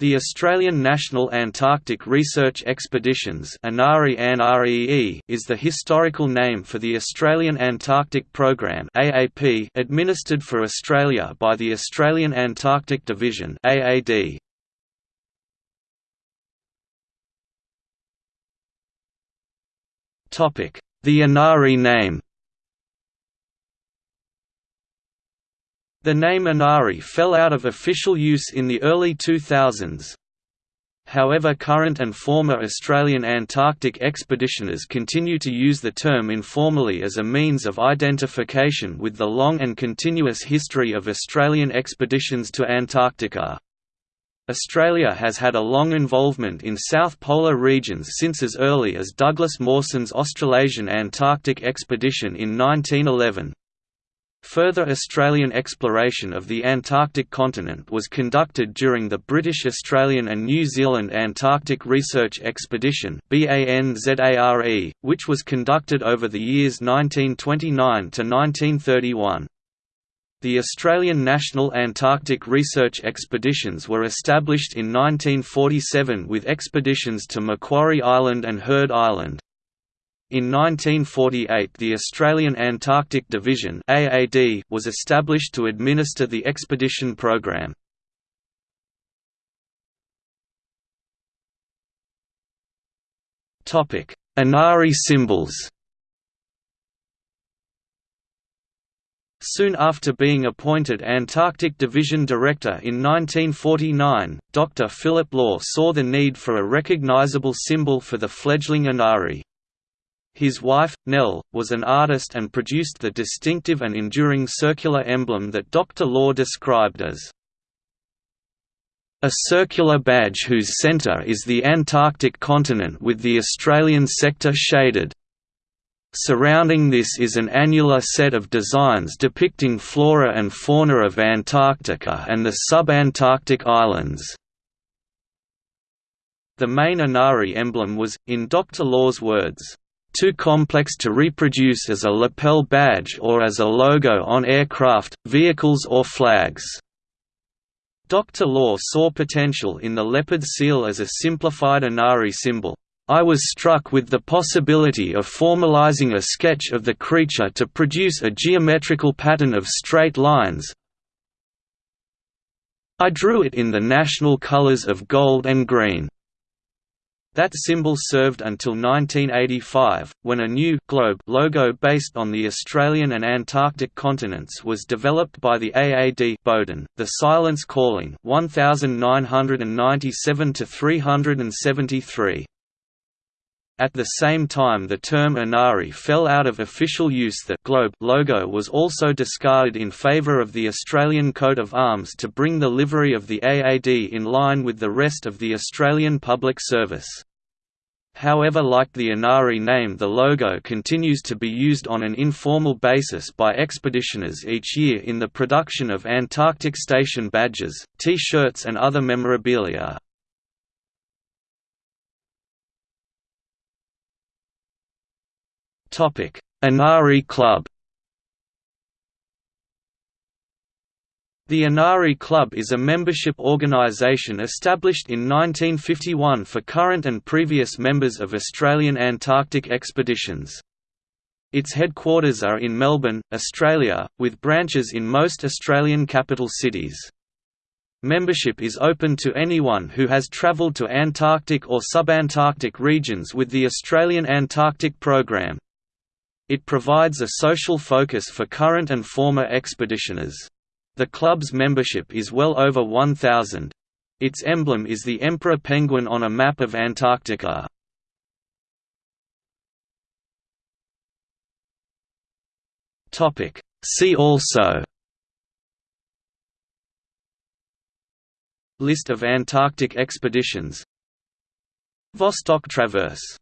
The Australian National Antarctic Research Expeditions is the historical name for the Australian Antarctic Programme administered for Australia by the Australian Antarctic Division The ANARE name The name ANARE fell out of official use in the early 2000s. However current and former Australian Antarctic expeditioners continue to use the term informally as a means of identification with the long and continuous history of Australian expeditions to Antarctica. Australia has had a long involvement in South Polar regions since as early as Douglas Mawson's Australasian Antarctic expedition in 1911. Further Australian exploration of the Antarctic continent was conducted during the British Australian and New Zealand Antarctic Research Expedition which was conducted over the years 1929 to 1931. The Australian National Antarctic Research Expeditions were established in 1947 with expeditions to Macquarie Island and Heard Island. In 1948 the Australian Antarctic Division AAD was established to administer the expedition program. ANARE symbols Soon after being appointed Antarctic Division Director in 1949, Dr. Philip Law saw the need for a recognizable symbol for the fledgling ANARE. His wife, Nell, was an artist and produced the distinctive and enduring circular emblem that Dr. Law described as a circular badge whose centre is the Antarctic continent with the Australian sector shaded. Surrounding this is an annular set of designs depicting flora and fauna of Antarctica and the subantarctic islands. The main ANARE emblem was, in Dr. Law's words, too complex to reproduce as a lapel badge or as a logo on aircraft, vehicles or flags. Dr. Law saw potential in the leopard seal as a simplified ANARE symbol. I was struck with the possibility of formalizing a sketch of the creature to produce a geometrical pattern of straight lines. I drew it in the national colors of gold and green. That symbol served until 1985, when a new globe logo based on the Australian and Antarctic continents was developed by the AAD Bowden, the Silence Calling 1997 373. At the same time the term ANARE fell out of official use the globe logo was also discarded in favour of the Australian coat of arms to bring the livery of the AAD in line with the rest of the Australian public service. However like the ANARE name the logo continues to be used on an informal basis by expeditioners each year in the production of Antarctic Station badges, T-shirts and other memorabilia. ANARE Club The ANARE Club is a membership organisation established in 1951 for current and previous members of Australian Antarctic expeditions. Its headquarters are in Melbourne, Australia, with branches in most Australian capital cities. Membership is open to anyone who has travelled to Antarctic or subantarctic regions with the Australian Antarctic Programme. It provides a social focus for current and former expeditioners. The club's membership is well over 1,000. Its emblem is the emperor penguin on a map of Antarctica. See also List of Antarctic expeditions Vostok Traverse